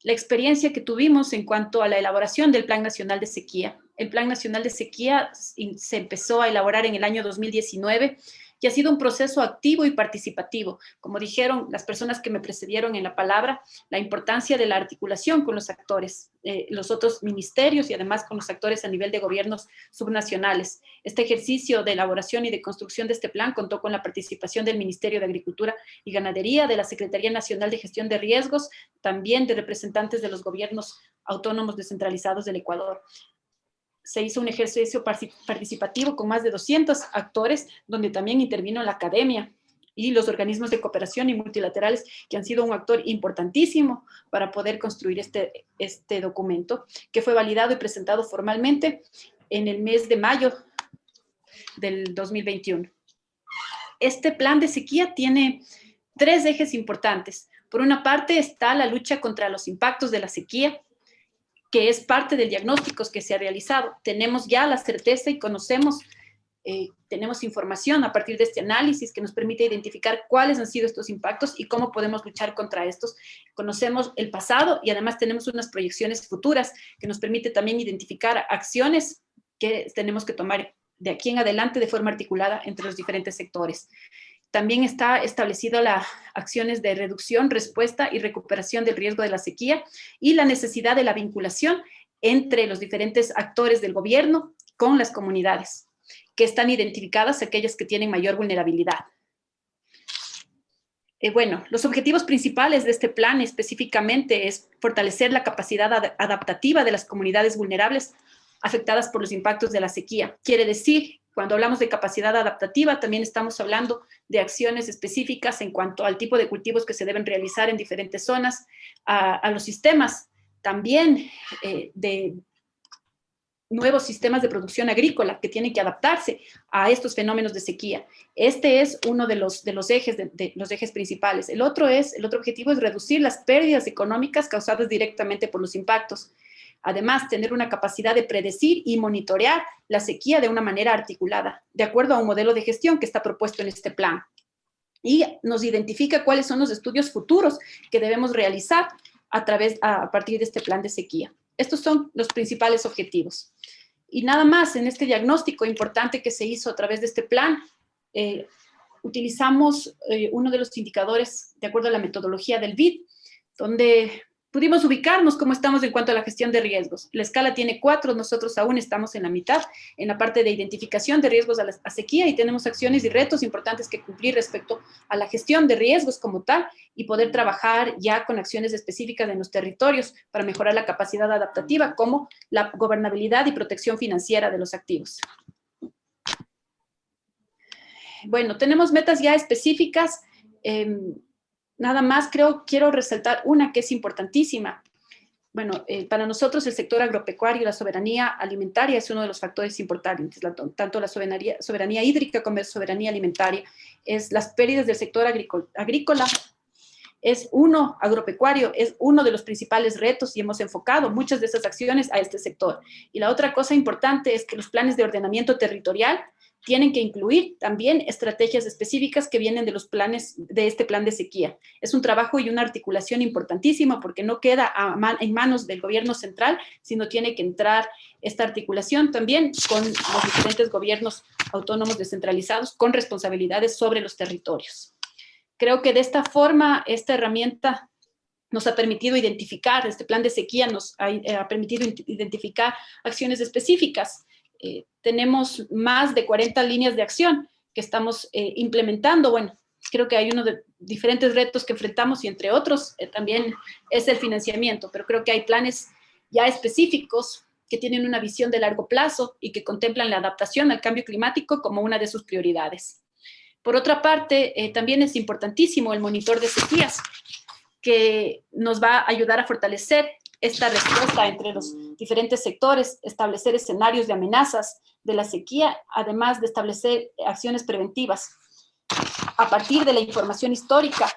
la experiencia que tuvimos en cuanto a la elaboración del Plan Nacional de Sequía. El Plan Nacional de Sequía se empezó a elaborar en el año 2019 y ha sido un proceso activo y participativo. Como dijeron las personas que me precedieron en la palabra, la importancia de la articulación con los actores, eh, los otros ministerios y además con los actores a nivel de gobiernos subnacionales. Este ejercicio de elaboración y de construcción de este plan contó con la participación del Ministerio de Agricultura y Ganadería, de la Secretaría Nacional de Gestión de Riesgos, también de representantes de los gobiernos autónomos descentralizados del Ecuador se hizo un ejercicio participativo con más de 200 actores, donde también intervino la academia y los organismos de cooperación y multilaterales, que han sido un actor importantísimo para poder construir este, este documento, que fue validado y presentado formalmente en el mes de mayo del 2021. Este plan de sequía tiene tres ejes importantes. Por una parte está la lucha contra los impactos de la sequía, que es parte del diagnóstico que se ha realizado. Tenemos ya la certeza y conocemos, eh, tenemos información a partir de este análisis que nos permite identificar cuáles han sido estos impactos y cómo podemos luchar contra estos. Conocemos el pasado y además tenemos unas proyecciones futuras que nos permite también identificar acciones que tenemos que tomar de aquí en adelante de forma articulada entre los diferentes sectores. También está establecido las acciones de reducción, respuesta y recuperación del riesgo de la sequía y la necesidad de la vinculación entre los diferentes actores del gobierno con las comunidades, que están identificadas aquellas que tienen mayor vulnerabilidad. Eh, bueno, los objetivos principales de este plan específicamente es fortalecer la capacidad adaptativa de las comunidades vulnerables afectadas por los impactos de la sequía. Quiere decir cuando hablamos de capacidad adaptativa, también estamos hablando de acciones específicas en cuanto al tipo de cultivos que se deben realizar en diferentes zonas, a, los sistemas también eh, de nuevos sistemas de producción agrícola que tienen que adaptarse a estos fenómenos de sequía. Este es uno de los, de los, ejes, de los ejes principales. El otro, es, el otro objetivo es reducir las pérdidas económicas causadas directamente por los impactos. Además, tener una capacidad de predecir y monitorear la sequía de una manera articulada, de acuerdo a un modelo de gestión que está propuesto en este plan. Y nos identifica cuáles son los estudios futuros que debemos realizar a, través, a partir de este plan de sequía. Estos son los principales objetivos. Y nada más, en este diagnóstico importante que se hizo a través de este plan, eh, utilizamos eh, uno de los indicadores de acuerdo a la metodología del BID, donde pudimos ubicarnos cómo estamos en cuanto a la gestión de riesgos. La escala tiene cuatro, nosotros aún estamos en la mitad, en la parte de identificación de riesgos a la sequía y tenemos acciones y retos importantes que cumplir respecto a la gestión de riesgos como tal y poder trabajar ya con acciones específicas en los territorios para mejorar la capacidad adaptativa como la gobernabilidad y protección financiera de los activos. Bueno, tenemos metas ya específicas, eh, nada más creo, quiero resaltar una que es importantísima. Bueno, eh, para nosotros el sector agropecuario y la soberanía alimentaria es uno de los factores importantes, tanto la soberanía, soberanía hídrica como la soberanía alimentaria. Es las pérdidas del sector agrícola, es uno, agropecuario, es uno de los principales retos y hemos enfocado muchas de esas acciones a este sector. Y la otra cosa importante es que los planes de ordenamiento territorial tienen que incluir también estrategias específicas que vienen de los planes, de este plan de sequía. Es un trabajo y una articulación importantísima porque no queda en manos del gobierno central, sino tiene que entrar esta articulación también con los diferentes gobiernos autónomos descentralizados con responsabilidades sobre los territorios. Creo que de esta forma, esta herramienta nos ha permitido identificar, este plan de sequía nos ha, eh, ha permitido identificar acciones específicas eh, tenemos más de 40 líneas de acción que estamos eh, implementando. Bueno, creo que hay uno de diferentes retos que enfrentamos y entre otros eh, también es el financiamiento, pero creo que hay planes ya específicos que tienen una visión de largo plazo y que contemplan la adaptación al cambio climático como una de sus prioridades. Por otra parte, también es importantísimo el monitor de sequías, que nos va a ayudar a fortalecer esta respuesta entre los diferentes sectores, establecer escenarios de amenazas de la sequía, además de establecer acciones preventivas. A partir de la información histórica,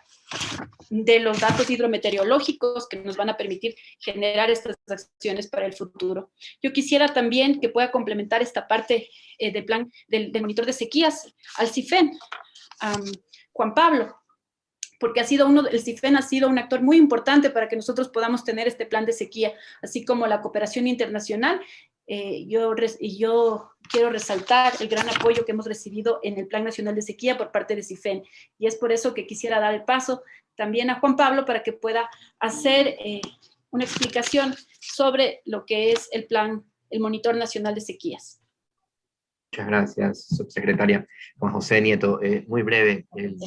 de los datos hidrometeorológicos que nos van a permitir generar estas acciones para el futuro. Yo quisiera también que pueda complementar esta parte eh, del plan del, monitor de sequías al CIFEN. Juan Pablo, porque ha sido uno, el CIFEN ha sido un actor muy importante para que nosotros podamos tener este plan de sequía, así como la cooperación internacional. Eh, yo, yo quiero resaltar el gran apoyo que hemos recibido en el Plan Nacional de Sequía por parte de CIFEN, y es por eso que quisiera dar el paso también a Juan Pablo para que pueda hacer eh, una explicación sobre lo que es el plan, el Monitor Nacional de Sequías. Muchas gracias, subsecretaria. Juan José Nieto, eh, muy breve, el,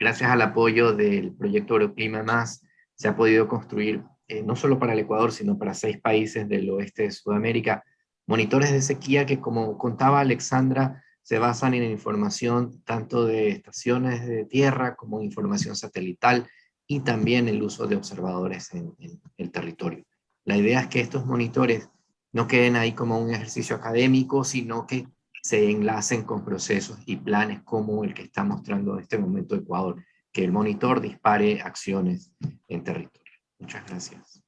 gracias al apoyo del proyecto Euroclima Más, se ha podido construir, eh, no solo para el Ecuador, sino para seis países del oeste de Sudamérica, monitores de sequía que, como contaba Alexandra, se basan en información tanto de estaciones de tierra como información satelital y también el uso de observadores en, en el territorio. La idea es que estos monitores no queden ahí como un ejercicio académico, sino que se enlacen con procesos y planes como el que está mostrando en este momento Ecuador, que el monitor dispare acciones en territorio. Muchas gracias.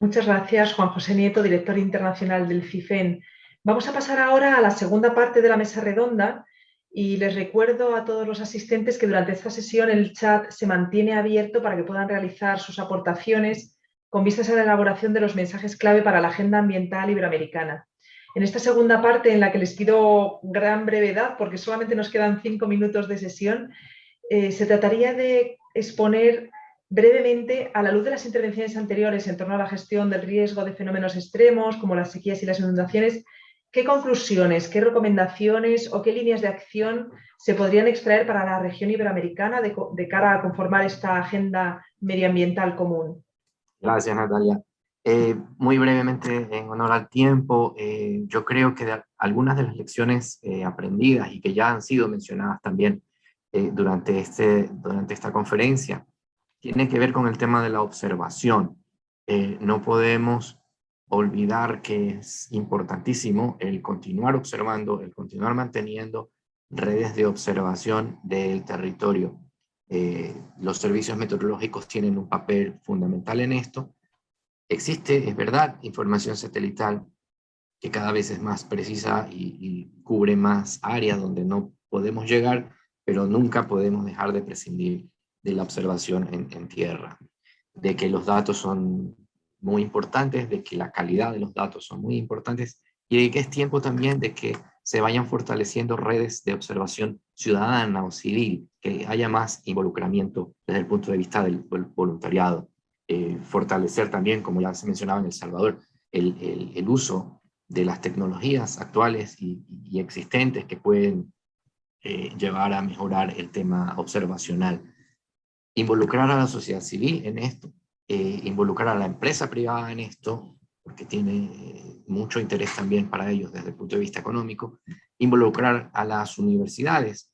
Muchas gracias, Juan José Nieto, director internacional del CIFEN. Vamos a pasar ahora a la segunda parte de la mesa redonda y les recuerdo a todos los asistentes que durante esta sesión el chat se mantiene abierto para que puedan realizar sus aportaciones con vistas a la elaboración de los mensajes clave para la Agenda Ambiental Iberoamericana. En esta segunda parte, en la que les pido gran brevedad, porque solamente nos quedan cinco minutos de sesión, eh, se trataría de exponer brevemente, a la luz de las intervenciones anteriores en torno a la gestión del riesgo de fenómenos extremos, como las sequías y las inundaciones, ¿qué conclusiones, qué recomendaciones o qué líneas de acción se podrían extraer para la región iberoamericana de, cara a conformar esta agenda medioambiental común? Gracias, Natalia. Eh, muy brevemente, en honor al tiempo, eh, yo creo que algunas de las lecciones eh, aprendidas y que ya han sido mencionadas también durante, este, durante esta conferencia, tiene que ver con el tema de la observación. no podemos olvidar que es importantísimo el continuar observando, el continuar manteniendo redes de observación del territorio. los servicios meteorológicos tienen un papel fundamental en esto, Existe, es verdad, información satelital que cada vez es más precisa y, cubre más áreas donde no podemos llegar, pero nunca podemos dejar de prescindir de la observación en, tierra, de que los datos son muy importantes, de que la calidad de los datos son muy importantes y de que es tiempo también de que se vayan fortaleciendo redes de observación ciudadana o civil, que haya más involucramiento desde el punto de vista del voluntariado. Eh, fortalecer también, como ya se mencionaba en El Salvador, el, el, uso de las tecnologías actuales y, existentes que pueden eh, llevar a mejorar el tema observacional. Involucrar a la sociedad civil en esto, eh, involucrar a la empresa privada en esto, porque tiene mucho interés también para ellos desde el punto de vista económico, involucrar a las universidades,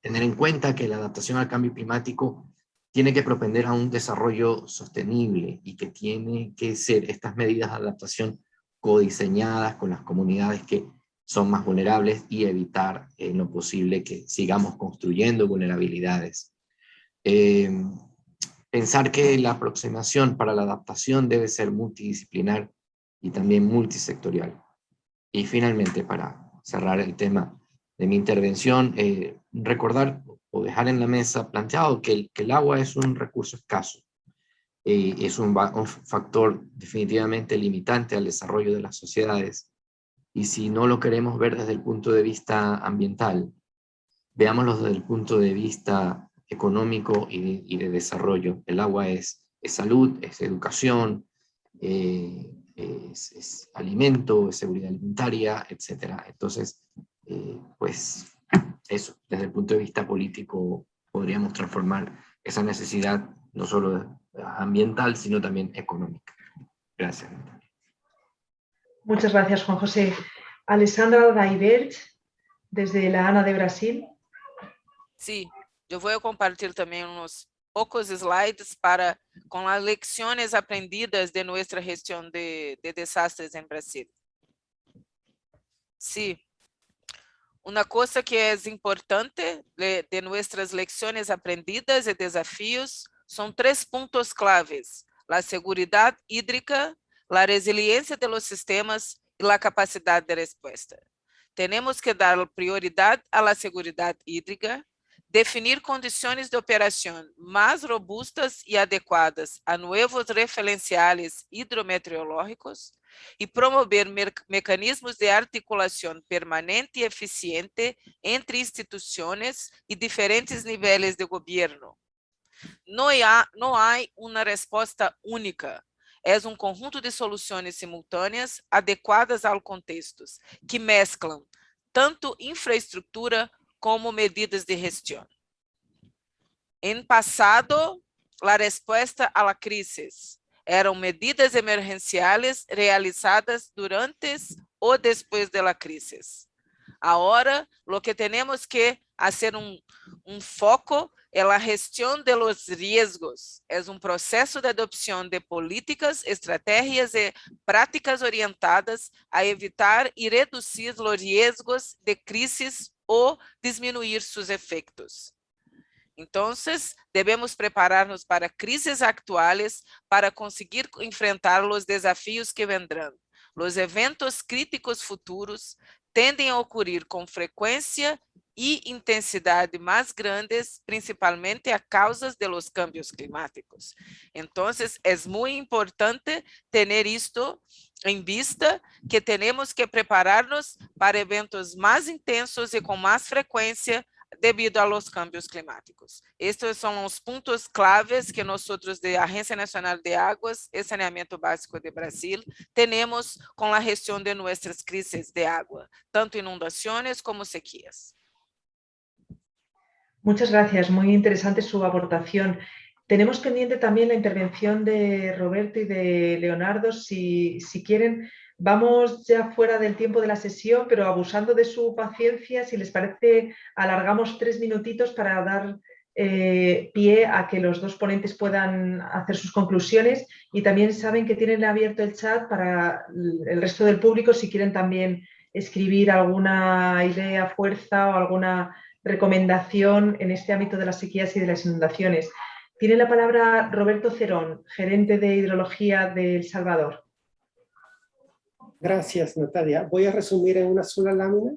tener en cuenta que la adaptación al cambio climático tiene que propender a un desarrollo sostenible y que tiene que ser estas medidas de adaptación codiseñadas con las comunidades que son más vulnerables y evitar en lo posible que sigamos construyendo vulnerabilidades. Em, pensar que la aproximación para la adaptación debe ser multidisciplinar y también multisectorial. Y finalmente, para cerrar el tema de mi intervención, eh, recordar o dejar en la mesa planteado que el, que el agua es un recurso escaso, eh, es un, factor definitivamente limitante al desarrollo de las sociedades, y si no lo queremos ver desde el punto de vista ambiental, veámoslo desde el punto de vista económico y de, y de desarrollo. El agua es, es salud, es educación, eh, es, es, alimento, es seguridad alimentaria, etc. Entonces, eh, pues eso, desde el punto de vista político, podríamos transformar esa necesidad no solo ambiental, sino también económica. Gracias. Muchas gracias, Juan José. Alessandra Daibert, desde la ANA de Brasil. Sí, yo voy a compartir también unos pocos slides para con las lecciones aprendidas de nuestra gestión de, de desastres en Brasil. Sí, Uma coisa que é importante de, nossas lições aprendidas e desafios são três pontos claves: a segurança hídrica, a resiliência de los sistemas e a capacidade de resposta. Temos que dar prioridade à la hídrica, definir condições de operação mais robustas e adequadas a novos referenciais hidrometeorológicos, y promover me mecanismos de articulación permanente y eficiente entre instituciones y diferentes niveles de gobierno. No hay, no hay una respuesta única, es um conjunto de soluções simultâneas adequadas ao contexto, que mesclam tanto infraestrutura como medidas de gestão. Em passado, a resposta à crise eram medidas emergenciais realizadas durante ou depois da crise. Agora, o que temos que fazer um, um foco é a gestão de los. É um processo de adopção de políticas, estratégias e práticas orientadas a evitar e reduzir os riesgos de crises ou diminuir seus efeitos. Então, devemos preparar-nos para crises atuais para conseguir enfrentar os desafios que vendrão. Os eventos críticos futuros tendem a ocorrer com frequência e intensidade mais grandes, principalmente a causas de los cambios climáticos. Então, é muito importante ter isto em vista, que temos que preparar-nos para eventos mais intensos e com mais frequência devido a los cambios climáticos. Estes são os pontos claves que nós, de Agência Nacional de Águas e Saneamento Básico de Brasil, temos com a gestão de nossas crises de água, tanto inundações como sequías. Muchas gracias, muy interesante su aportación. Tenemos pendiente también la intervención de Roberto y de Leonardo. Si, si, quieren, vamos ya fuera del tiempo de la sesión, pero abusando de su paciencia, si les parece, alargamos tres minutitos para dar eh, pie a que los dos ponentes puedan hacer sus conclusiones y también saben que tienen abierto el chat para el resto del público si quieren también escribir alguna idea, fuerza o alguna recomendación en este ámbito de las sequías y de las inundaciones. Tiene la palabra Roberto Cerón, gerente de hidrología de El Salvador. Gracias, Natalia. Voy a resumir en una sola lámina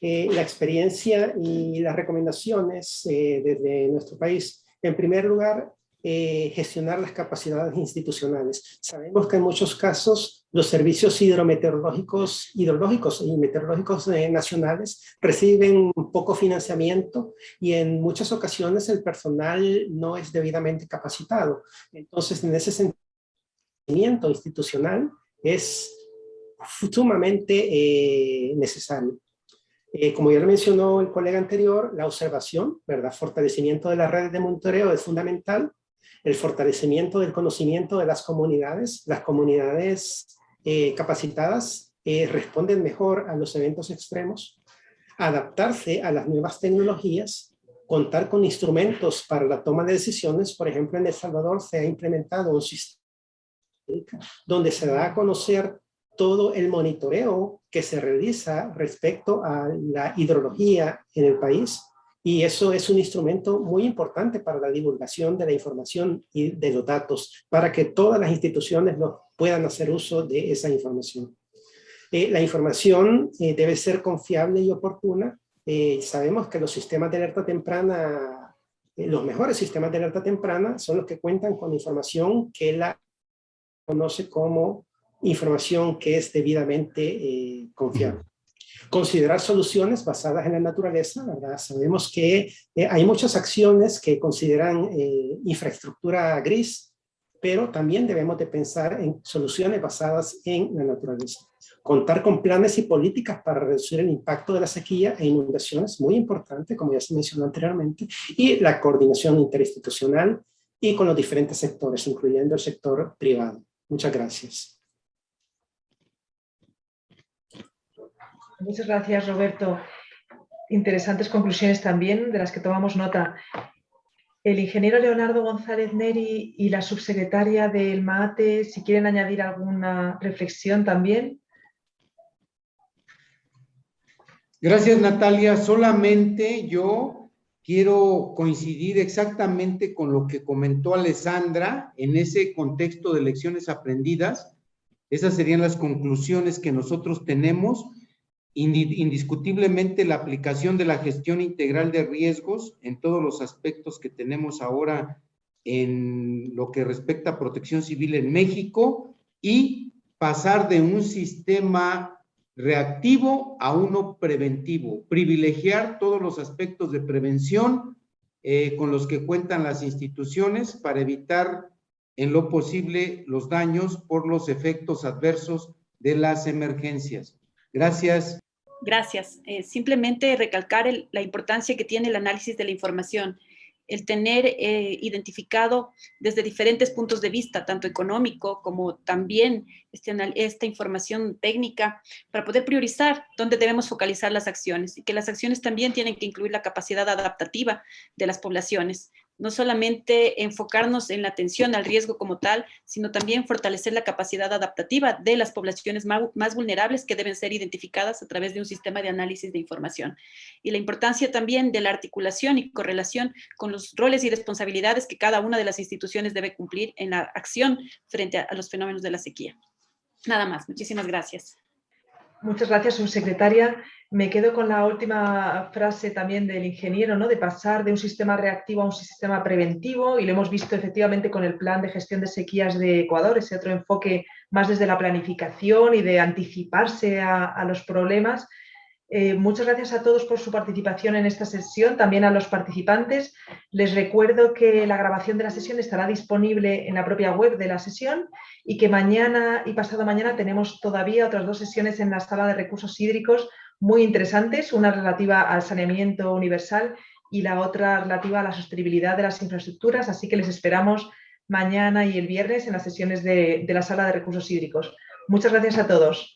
eh, la experiencia y las recomendaciones eh, desde nuestro país. En primer lugar, eh, gestionar las capacidades institucionales. Sabemos que en muchos casos los servicios hidrometeorológicos, hidrológicos y meteorológicos eh, nacionales reciben poco financiamiento y en muchas ocasiones el personal no es debidamente capacitado. Entonces, en ese sentimiento institucional es sumamente eh, necesario. como ya lo mencionó el colega anterior, la observación, ¿verdad? fortalecimiento de las redes de monitoreo es fundamental el fortalecimiento del conocimiento de las comunidades. Las comunidades eh, capacitadas eh, responden mejor a los eventos extremos, adaptarse a las nuevas tecnologías, contar con instrumentos para la toma de decisiones. Por ejemplo, en El Salvador se ha implementado un sistema donde se da a conocer todo el monitoreo que se realiza respecto a la hidrología en el país y eso es un instrumento muy importante para la divulgación de la información y de los datos, para que todas las instituciones puedan hacer uso de esa información. Eh, la información eh, debe ser confiable y oportuna. Eh, sabemos que los sistemas de alerta temprana, los mejores sistemas de alerta temprana son los que cuentan con información que la conoce como información que es debidamente confiable considerar soluciones basadas en la naturaleza, ¿verdad? Sabemos que eh, hay muchas acciones que consideran eh, infraestructura gris, pero también debemos de pensar en soluciones basadas en la naturaleza. Contar con planes y políticas para reducir el impacto de la sequía e inundaciones, muy importante, como ya se mencionó anteriormente, y la coordinación interinstitucional y con los diferentes sectores, incluyendo el sector privado. Muchas gracias. Muchas gracias, Roberto. Interesantes conclusiones también, de las que tomamos nota. El ingeniero Leonardo González Neri y la subsecretaria del MAATE, si quieren añadir alguna reflexión también. Gracias, Natalia. Solamente yo quiero coincidir exactamente con lo que comentó Alessandra en ese contexto de lecciones aprendidas. Esas serían las conclusiones que nosotros tenemos indiscutiblemente la aplicación de la gestión integral de riesgos en todos los aspectos que tenemos ahora en lo que respecta a protección civil en México y pasar de un sistema reactivo a uno preventivo, privilegiar todos los aspectos de prevención eh, con los que cuentan las instituciones para evitar en lo posible los daños por los efectos adversos de las emergencias. Gracias. Gracias. Eh, simplemente recalcar la importancia que tiene el análisis de la información, el tener eh, identificado desde diferentes puntos de vista, tanto económico como también este, esta información técnica, para poder priorizar dónde debemos focalizar las acciones y que las acciones también tienen que incluir la capacidad adaptativa de las poblaciones, no solamente enfocarnos en la atención al riesgo como tal, sino también fortalecer la capacidad adaptativa de las poblaciones más, vulnerables que deben ser identificadas a través de un sistema de análisis de información. Y la importancia también de la articulación y correlación con los roles y responsabilidades que cada una de las instituciones debe cumplir en la acción frente a los fenómenos de la sequía. Nada más. Muchísimas gracias. Muchas gracias, subsecretaria. Me quedo con la última frase también del ingeniero, ¿no? de pasar de un sistema reactivo a un sistema preventivo y lo hemos visto efectivamente con el plan de gestión de sequías de Ecuador, ese otro enfoque más desde la planificación y de anticiparse a los problemas eh, muchas gracias a todos por su participación en esta sesión, también a los participantes. Les recuerdo que la grabación de la sesión estará disponible en la propia web de la sesión y que mañana y pasado mañana tenemos todavía otras dos sesiones en la sala de recursos hídricos muy interesantes, una relativa al saneamiento universal y la otra relativa a la sostenibilidad de las infraestructuras, así que les esperamos mañana y el viernes en las sesiones de, de la sala de recursos hídricos. Muchas gracias a todos.